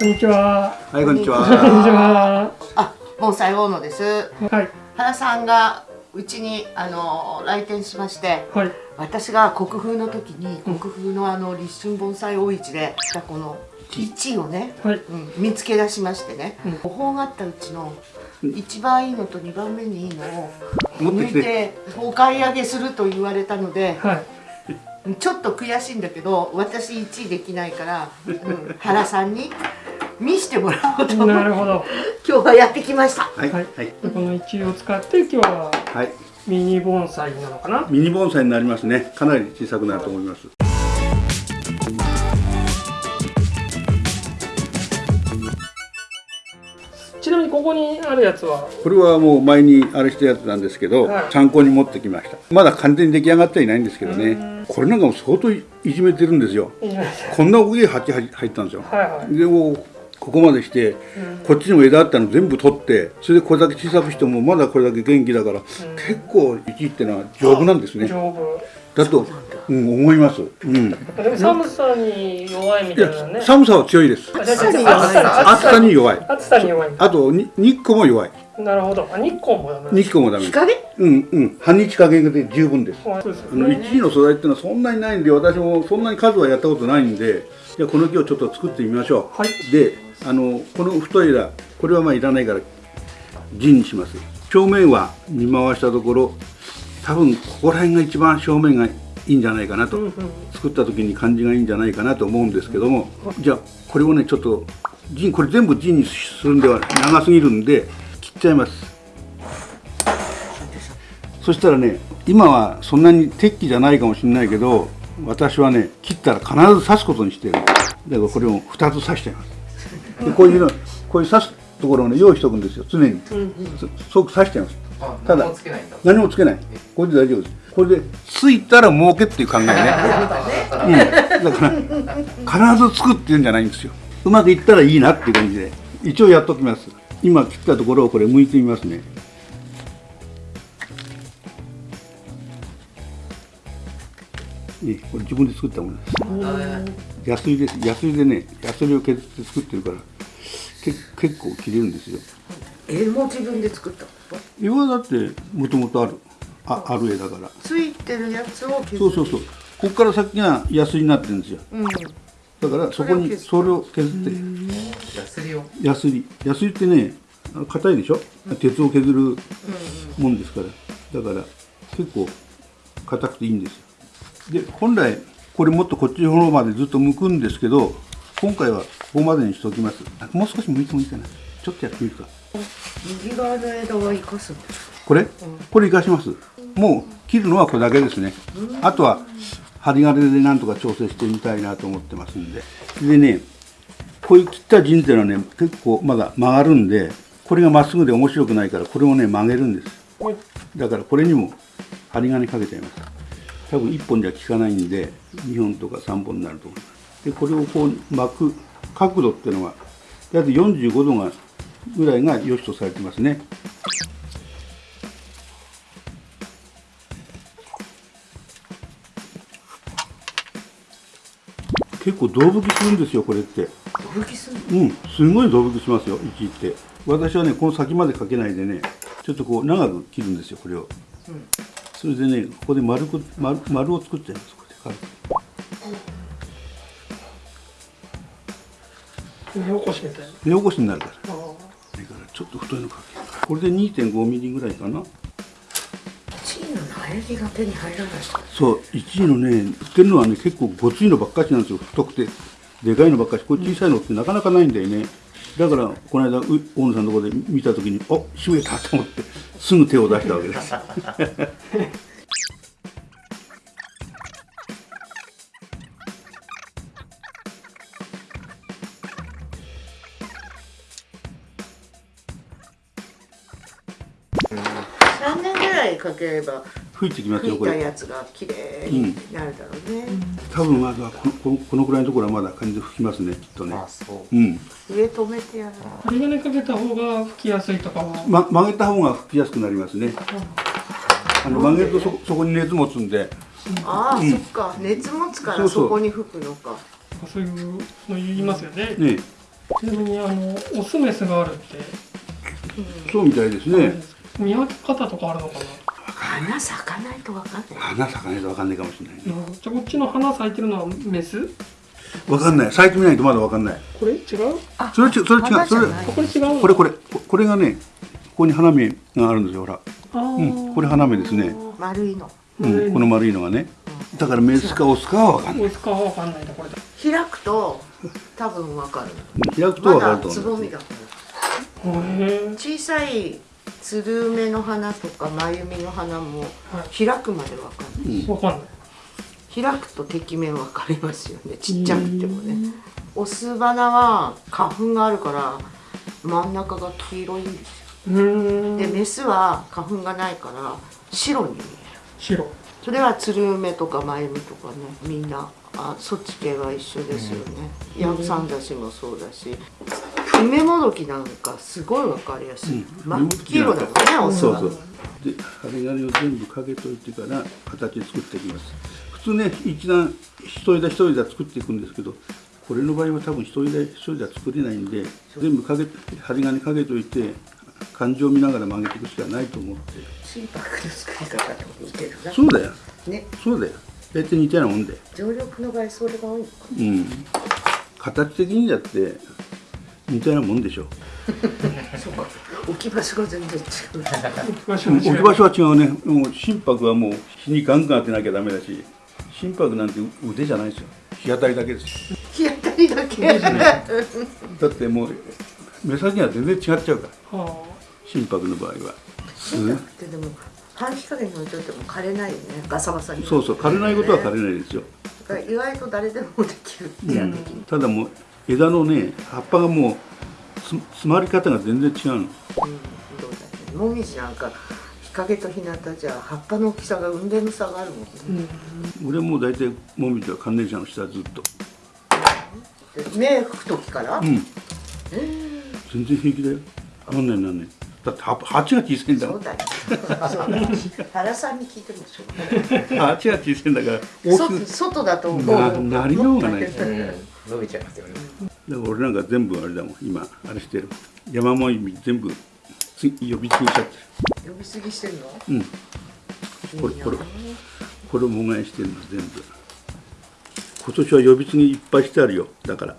こんにちは。はい、こんにちは。こんにちは。あ、盆栽大野です。はい。原さんがうちにあの来店しまして、はい。私が国風の時に国風のあの立春盆栽大市でこの1位をね、はい。うん、見つけ出しましてね、うん模倣があったうちの一番いいのと二番目にいいのを抜い。てお買い上げすると言われたので、はい。ちょっと悔しいんだけど私1位できないから、うん、原さんに見してもらおうとなるほど。今日はやってきました。はい、ははいこの一位を使って今日ははい。ミニ盆栽なのかな？ミニ盆栽になりますね。かなり小さくなると思います。ちなみにここにあるやつは？これはもう前にあれしたやつなんですけど、はい参考に持ってきました。まだ完全に出来上がってはいないんですけどね。これなんかも相当いじめてるんですよ。こんな大きい鉢入ったんですよ。はいはい。でもうここまでして、こっちにも枝あったの全部取ってそれでこれだけ小さくしてもまだこれだけ元気だから、結構1ってのは丈夫なんですね。丈夫。だと、うん、思います、うん、いでも寒さに弱いみたいなやね。寒さは強いです。暑さにじゃあ暑さ暑さに弱い。暑さに弱い。あとに日光も弱い。なるほど。あ日光もダメ日光もダメ日陰？うんうん。半日加減で十分です。そうですよあのね。1位の素材っていうのはそんなにないんで私もそんなに数はやったことないんでじゃあこの木をちょっと作ってみましょう、はい。であのこの太い枝これはまあいらないから陣にします。表面は見回したところ多分ここら辺が一番正面がいいんじゃないかなと、うんうん。作った時に感じがいいんじゃないかなと思うんですけどもじゃあこれをねちょっと陣これ全部陣にするんでは長すぎるんで切っちゃいます。そしたらね今はそんなに適期じゃないかもしれないけど私はね切ったら必ず刺すことにしてる。だからこれを2つ刺しちゃいますでこういうのこういう刺すところをね用意しておくんですよ常に。そそう刺しちゃいます。ただ何もつけないこれで大丈夫です。これでついたら儲けっていう考えね。うん、だから必ず作ってるんじゃないんですよ。うまくいったらいいなっていう感じで。一応やっときます。今切ったところをこれ剥いてみますね。ねこれ自分で作ったものですヤスリですヤスリでねヤスリを削って作ってるからけ結構切れるんですよ。えもう自分で作ったの？岩はだってもともとある。あある絵だから。ついてるやつを削る。そうそうそう。ここから先がヤスリになってるんですよ。うん。だからそこにそれを削って。ヤスリをヤスリヤスリってねあの硬いでしょ？鉄を削るもんですから。だから結構硬くていいんですよ。で本来これもっとこっちの方までずっと剥くんですけど今回はここまでにしておきます。あもう少し剥いてもいいかな。ちょっとやってみるか。右側の枝は生かすこれ？これ生かします。もう切るのはこれだけですね。あとは針金でなんとか調整してみたいなと思ってますんで。でねこういう切った陣っていうのはね結構まだ曲がるんでこれがまっすぐで面白くないからこれをね曲げるんです。はいだからこれにも針金かけちゃいます多分1本じゃ効かないんで2本とか3本になるとでこれをこう巻く角度っていうのは約45度がぐらいが良しとされてますね。結構胴吹きするんですよこれって。吹きすんの？うん。すごい胴吹きしますよ1って。私はねこの先までかけないでねちょっとこう長く切るんですよこれを、それでねここで丸く丸丸を作っちゃいますこれで軽く。目起こしみたいな。目起こしになるから。だからちょっと太いのかける。これで2.5ミリぐらいかな。の苗木が手に入らない。そう1位のね売ってるのはね結構ごついのばっかしなんですよ。太くてでかいのばっかし。これ小さいのってなかなかないんだよねだからこの間う大野さんのところで見た時にあしめたと思ってすぐ手を出したわけです。3年ぐらいかければ吹いてきます吹いよこれ。たやつが綺麗になるだろうね、多分まだこのこのこのくらいのところはまだ感じで吹きますねきっとね。あそう。うん、上止めてやる。針金かけた方が吹きやすいとかは。ま、曲げた方が吹きやすくなりますね。あの曲げるとそそこに熱持つんで。ああ、そっか。熱持つからそうそう。そこに吹くのか。そういうの言いますよね。ねちなみにあのオスメスがあるって、そうみたいですね。見分け方とかあるのかな、花咲かないとわかんない。花咲かないと分かんないかもしれないね。うん、じゃあこっちの花咲いてるのはメス？分かんない。咲いてみないとまだ分かんない。これ違う？あそれちそれ違うそれ。これ違うの？これこれ。ここれがねここに花芽があるんですよほら。うん。これ花芽ですね。丸いの。うん、この丸いのがね。だからメスかオスかは分かんない。オスかは分かんないとこれだ開くと多分わかる。開くと分まかるとだつぼみ思いますがへえ小さいつる梅の花とか眉みの花も開くまでわかんない。うん。分かんない。開くとてきめんわかりますよね。ちっちゃくてもね。オス花は花粉があるから真ん中が黄色いんですよ。でメスは花粉がないから白に見える。白。それはつる梅とか眉みとかねみんなあそっち系は一緒ですよね、ヤブサンダシもそうだし梅もどきなんかすごいわかりやすい、うん。真っ黄色だもんねオスはそうそう。で針金を全部かけといてから形作っていきます。普通ね一段一枝一枝作っていくんですけどこれの場合は多分一枝一枝作れないんで全部かけ針金かけといて感情を見ながら曲げていくしかないと思って。心拍の作り方と似てるな。そうだよ。ね。そうだよ。大体似たようなもんで常緑の場合それが多いのかうん。形的にだって似たようなもんでしょ。そうか。置き場所が全然違う。置き場所は違う。ね。もう心拍はもう日にガンガン当てなきゃダメだし心拍なんて腕じゃないですよ。日当たりだけです。日当たりだけ。だってもう目先が全然違っちゃうから。は心拍の場合は。す心拍ってでも半日陰に置いといても枯れないよね。ガサガサに。そうそう。枯れないことは枯れないですよ、意外と誰でもできるってや的に、ただもう枝のね葉っぱがもうつ詰まり方が全然違うの。うん、どうだねもみじなんか日陰と日向じゃ葉っぱの大きさが運命の差があるもんね、うん、俺も大体もみじは関連者の下ずっと目拭く時から、うんえー全然平気だよなんないなんないだって葉鉢が小さいんだもそうだよそう原さんに聞いてもしょうがない鉢が小さいんだから外外だともなうなりようがないうん伸びちゃいますよね。だから俺なんか全部あれだもん今あれしてる。山もみ全部つ呼びつぎちゃって。呼びすぎしてんの？るうん。これこれ衣替えしてるの全部。今年は呼び継ぎいっぱいしてあるよだから。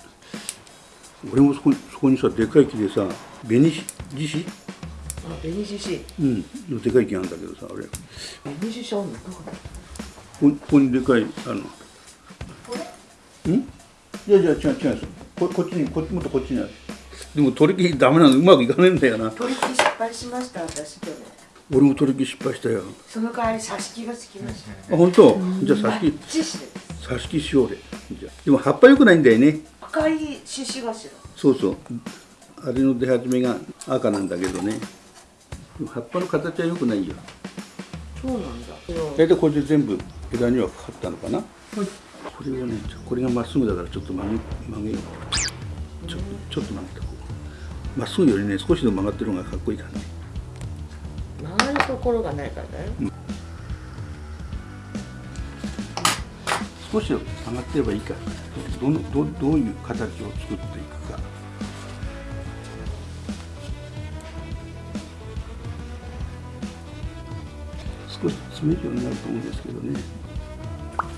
俺もそこにそこにさでかい木でさ紅し獅子？あ紅獅子。うん。のでかい木なんだけどさ俺。こ紅獅子あんの？ここにでかいあの。ん？いやいや違う違うここっちにこっちもっとこっちにある。でも取り木ダメなのうまくいかねえんだよな。取り木失敗しました私去年。俺も取り木失敗したよ。その代わり挿し木がつきましたあ本当？じゃあ挿し木。挿し木しようで。じゃあでも葉っぱ良くないんだよね。赤い獅子頭そうそう。あれの出始めが赤なんだけどね。葉っぱの形は良くないよ。そうなんだ。大体これで全部枝にはかかったのかな。はいこれをねこれがまっすぐだからちょっと曲げ曲げよう。ちょちょっと曲げたこう。まっすぐよりね少しでも曲がってるのがかっこいいからね。曲がるところがないからね少し曲がってればいいから。どのどどういう形を作っていくか。少し詰めるようになると思うんですけどね。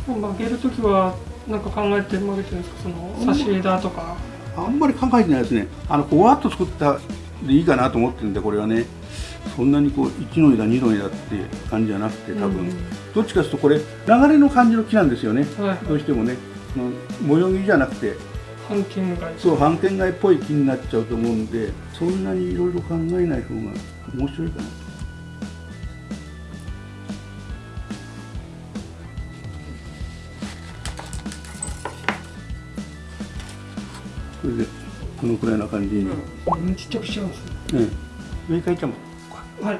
曲げるときはなんか考えて曲げてるんですか？その差し枝とか。あんまり考えてないですね。あのこわっと作ったでいいかなと思ってるんでこれはね。そんなにこう1の枝2の枝って感じじゃなくて多分、うんどっちかというとこれ流れの感じの木なんですよね。はい。どうしてもね。模様木じゃなくて。半径がそう半圏外っぽい木になっちゃうと思うんでそんなにいろいろ考えない方が面白いかなこれでこのくらいな感じに、うん。ちっちゃくしちゃうんですね。ね上に書いちゃうはい。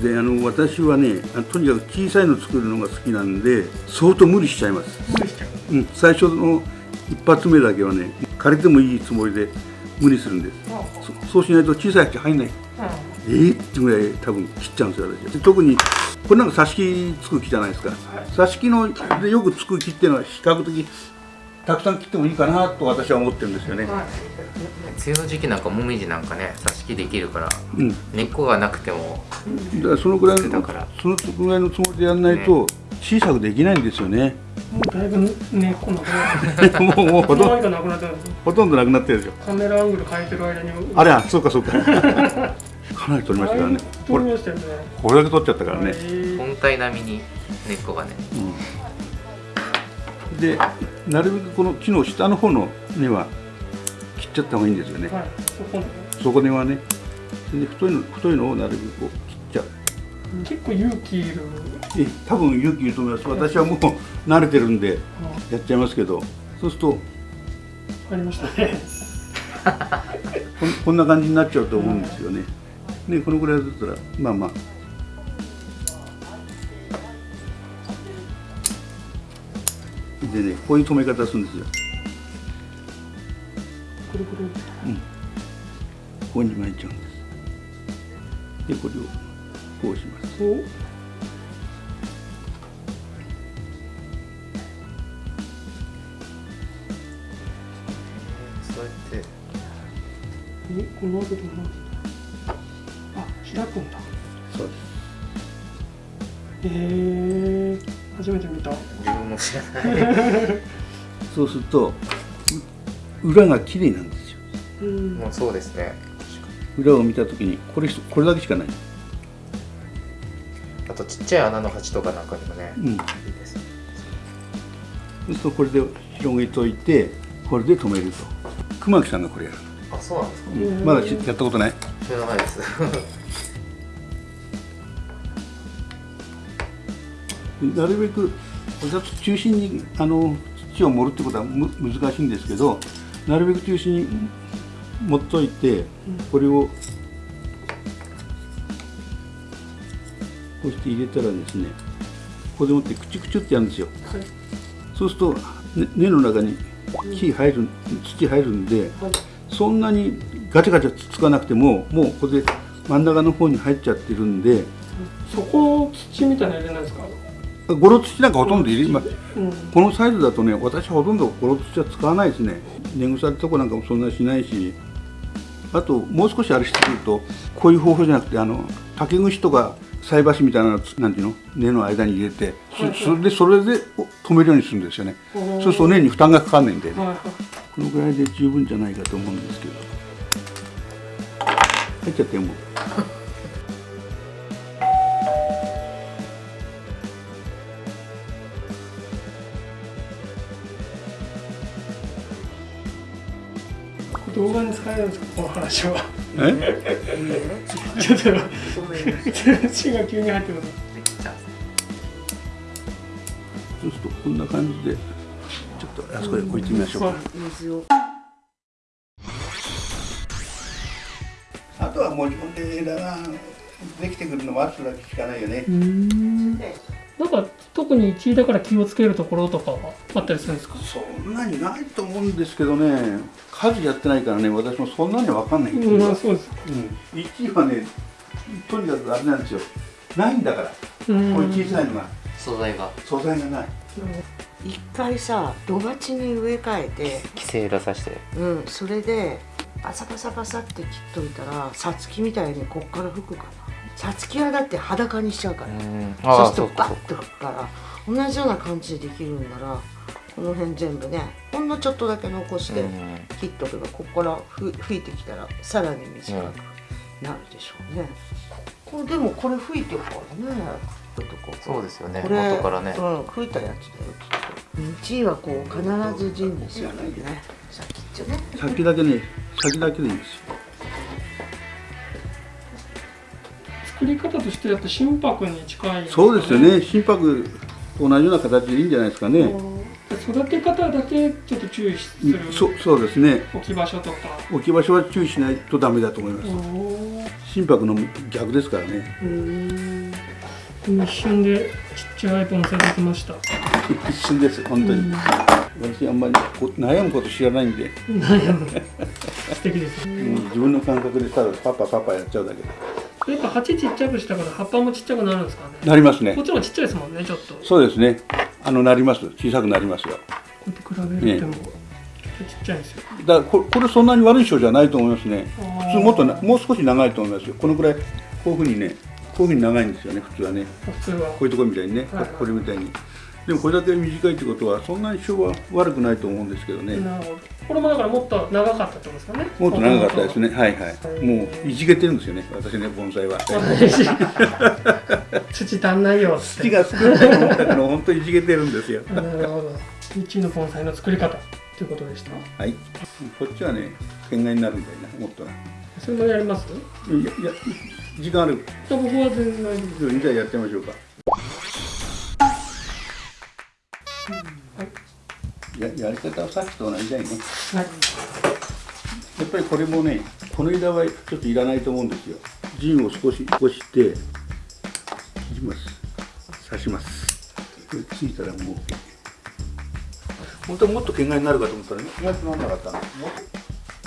であの私はねあとにかく小さいの作るのが好きなんで相当無理しちゃいます、無理しちゃう。うん、最初の一発目だけはね枯れてもいいつもりで無理するんです。あそそうしないと小さい鉢入んない。あえー、ってぐらい多分切っちゃうんですよ私で特にこれなんか挿し木つく木じゃないですか、挿し木のでよくつく木っていうのは比較的たくさん切ってもいいかなと私は思ってるんですよね、はい。梅雨の時期なんかもみじなんかね挿し木できるからうん。だ根っこがなくてもからそのぐらいのだから。そのぐらいのつもりでやらないと小さくできないんですよね。もうだいぶ根っこなくなって もう。もうほとんどなくなってるんですよほとんどなくなってるでしょ。カメラアングル変えてる間に。あれはそうかそうか。かなり取りましたからねこれ撮りましたよね。これだけ取っちゃったからね、はい本体並みに根っこがね。うん。でなるべくこの木の下の方の根は切っちゃった方がいいんですよね、はい。そこねそこ根はね。で太いの太いのをなるべくこう結構勇気いる。え多分勇気いると思います。私はもう慣れてるんであやっちゃいますけど。そうするとありました。ね こんこんな感じになっちゃうと思うんですよね。ねこのぐらいだったらまあまあ。でねこういう止め方するんですよ。くるくるここに巻いちゃうんです。でこれをこうします。おそうやって。えこの後どうあ開くんだ。そうです。へえ初めて見た。自分も知らない。そうするとう裏が綺麗なんですよ。うん。もうそうですね。裏を見たときにこれこれだけしかない。あとちっちゃい穴の鉢とかなんかにもね、うん。いいですそうするとこれで広げといてこれで止めると。熊木さんがこれやる。あそうなんですか？うんまだしやったことない？知らないです なるべくお札中心にあの土を盛るってことはむ難しいんですけどなるべく中心に持っといてこれをこうして入れたらですねここでもってクチュクチュってやるんですよ。はい。そうすると、ね根の中に木入る土入るんではい。そんなにガチャガチャつつかなくてももうここで真ん中の方に入っちゃってるんでそこ土みたいなの入れないですか？ゴロ土なんかほとんど入れまうん。このサイズだとね私はほとんどゴロ土は使わないですね。根腐れとこなんかもそんなしないし。あともう少しあれしてくるとこういう方法じゃなくてあの竹串とか菜箸みたいなのなんていうの？根の間に入れてそれでそれでお止めるようにするんですよね。そうすると根に負担がかかんないんで、ね、このぐらいで十分じゃないかと思うんですけど。入っちゃってもう。動画に使えるんですか？この話はえ？ちょっと血が急に入ってくるできちゃうそうするとこんな感じでちょっとあそこへ置いてみましょうか、あとはもう自分で枝ができてくるの待つだけしかないよね。うんなんか特に1位だから気をつけるところとかはあったりするんですか？そんなにないと思うんですけどね、数やってないからね、私もそんなにわかんないんですうんよ。まあそうです。うん、1位はね、とにかくあれなんですよ。ないんだから、うん。こういう小さいのが、素材が。素材がない。一回さ土鉢に植え替えて。規制出さして。うん。それでバサバサバサって切っといたらさつきみたいにこっから吹くかなさつきはだって裸にしちゃうから、うん。そうああするとバッと吹くから同じような感じでできるんならこの辺全部ねほんのちょっとだけ残してうん。切っとけばここからふ吹いてきたらさらに短くなるでしょうね、これでもこれ吹いてるからね。ちょっとこうそうですよね。これ元からね。うん吹いたやつだよ。きっと1位はこう必ず陣にするんだよね。さっきっちょね。先だけね、先だけでいいんですよ。作り方としてだと心拍に近い、そうですよね、心拍と同じような形でいいんじゃないですかね。うん。育て方だけちょっと注意すうん。るそそうですね、置き場所とか。置き場所は注意しないとダメだと思います。心拍の逆ですからね。うん。一瞬でちっちゃい盆栽できました。一瞬です、本当に。私あんまりこ悩むこと知らないんで、悩む。素敵ですうん。自分の感覚でただパパパパやっちゃうだけでやっぱ鉢ちっちゃくしたから葉っぱもちっちゃくなるんですかね。なりますね。こっちの方がちっちゃいですもんねちょっと。こそうですね。あのなります。小さくなりますよ。うやって比べるとも、ちょっとちっちゃいんですよ。だからここれそんなに悪い症じゃないと思いますね。普通もっとなもう少し長いと思いますよ。このくらいこういうふうにねこういうふうに長いんですよね普通はね。普通は。こういうところみたいにね、はい。これみたいにでもこれだけ短いってことはそんなに症は悪くないと思うんですけどね、なるほどこれもだからもっと長かったってことですかね。もっと長かったですね。はいはい。もういじけてるんですよね私ね盆栽は。土足んないよ土が少ないと思ったから本当にいじけてるんですよ。なるほど。日の盆栽の作り方ということでした。はい。こっちはね県外になるみたいなもっと。なそれもやります？いやいや時間ある。僕は全然大丈夫じゃあやってみましょうかややり方はさっきと同じだよね。はい。やっぱりこれもねこの枝はちょっといらないと思うんですよ。陣を少し起こして切ります。刺します。これついたらもう。OK 本当はもっと県外になるかと思ったらね。意外となんなかったの。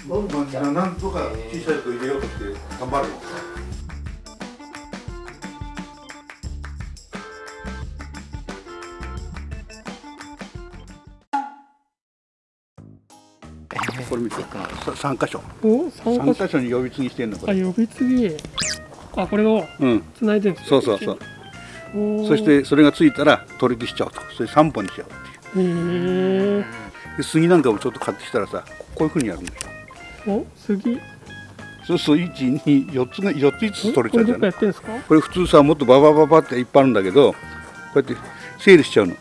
もっとまあなんとか小さいとこ入れようとして頑張るのこれ見てさ三箇所。お三三箇所箇所。に呼び継ぎしてんのこあれ呼び継ぎ。あこれをうん。繋いでるんですそうそうそう。そしてそれがついたら取り消しちゃおうと。それ3本にしちゃおうって。いうへえで杉なんかもちょっと買ってきたらさこういうふうにやるんですよお杉。そうすると124つが4つ5つ取れちゃうじゃない。これどっかやってるんですか？これ普通さもっとババババっていっぱいあるんだけどこうやって整理しちゃうの。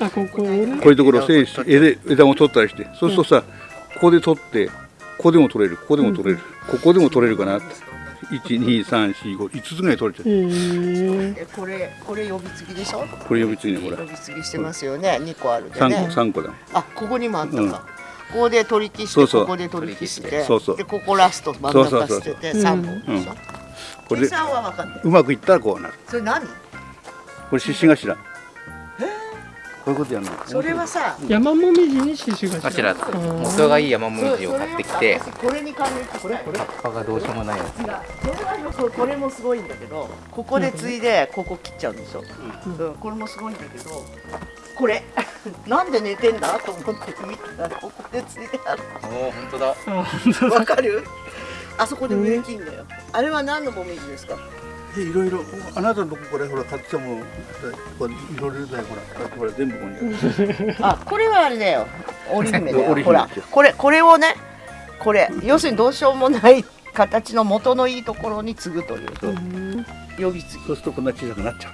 あここね。こういうところを整理して枝枝も取ったりして。そうするとさここで取ってここでも取れるここでも取れるここでも取れるかなって。12345つぐらい取れちゃう。へええこれこれ呼び継ぎでしょ？これ呼び継ぎねほら。呼び継ぎしてますよね。二個あるで3ね個三個だ。あここにもあったか、うん。ここで取り消してそうそう。ここで取り消して。そうそう。でここラスト真ん中捨ててうん三本。でしょ、これで計算は分かんない。うまくいったらこうなる。それ何？これ獅子頭。こういうことやるのそれはさ山もみじに獅子あちら頭元がいい山もみじを買ってきてこれに関連してこれこれ葉っぱがどうしようもないやつ。ここれもすごいんだけどここで継いでここ切っちゃうんでしょ、うんこれもすごいんだけどこれ なんで寝てんだと思って見たらここで継いである。おお本当だ。わかる？あそこで植え切んだよ。あれは何のもみじですか？えいろいろあなたのとここれほら買ってものこれいろいろだよほらこうやってほら全部ここにある。あこれはあれだよ。織姫だ よ。ほらこれこれをねこれ要するにどうしようもない形の元のいいところに継ぐという呼び継ぎ。そうするとこんな小さくなっちゃう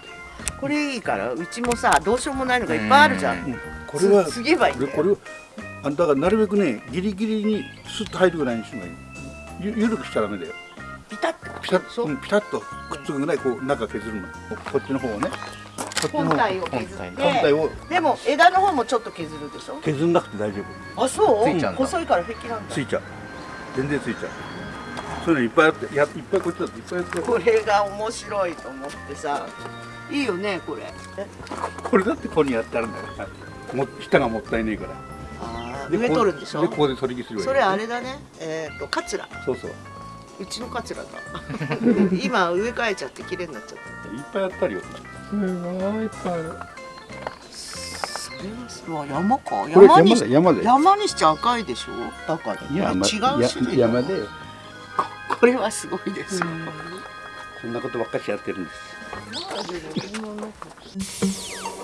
これいいからうちもさどうしようもないのがいっぱいあるじゃん。うんこれはつ継げばいいんだよ。これをあだからなるべくねギリギリにスッと入るぐらいにするのがい。いゆゆるくしちゃダメだよ。ピタッと。ピタッうう。んピタッとくっつくぐらいこう中削るの。こっちの方をね。本体を削っ本体て。本体を。でも枝の方もちょっと削るでしょ？削んなくて大丈夫。あそう？ついちゃうんだ。細いから平気なんだ。ついちゃう。全然ついちゃう。そういうのいっぱいあってやいっぱいこっちだっていっぱいやって。これが面白いと思ってさ。いいよねこれ。これだってここにやってあるんだから。も下がもったいねえから。あーで植るんでしょ？ここでここで取り消すそれあれだね。えっ、とカツラ。そうそううちのカツラだ今植え替えちゃって綺麗になっちゃっいっぱいやったりよ。すごいいっぱいある。たそれはすごい山か。これ山に山だ山にしちゃ赤いでしょ？だからいや、ま、違う種類や山だよ。これはすごいですよ、そん。なことばっかしやってるんです